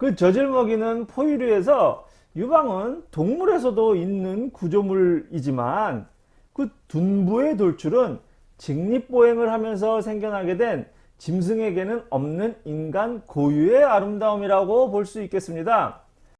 그 젖을 먹이는 포유류에서 유방은 동물에서도 있는 구조물이지만 그 둔부의 돌출은 직립보행을 하면서 생겨나게 된 짐승에게는 없는 인간 고유의 아름다움이라고 볼 수 있겠습니다.